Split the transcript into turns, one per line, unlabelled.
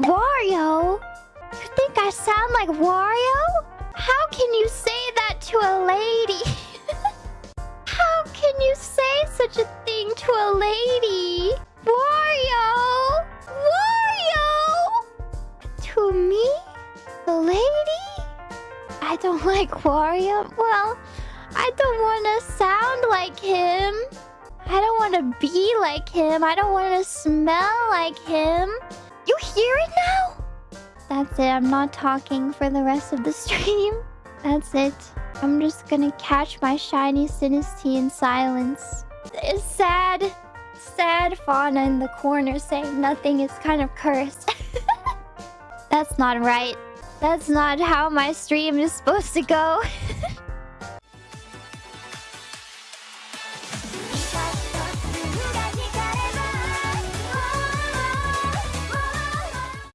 Wario? You think I sound like Wario? How can you say that to a lady? How can you say such a thing to a lady? Wario! Wario! To me? The lady? I don't like Wario. Well, I don't want to sound like him. I don't want to be like him. I don't want to smell like him. That's it. I'm not talking for the rest of the stream. That's it. I'm just gonna catch my shiny Sinistea in silence. It's sad. Sad fauna in the corner saying nothing is kind of cursed. That's not right. That's not how my stream is supposed to go.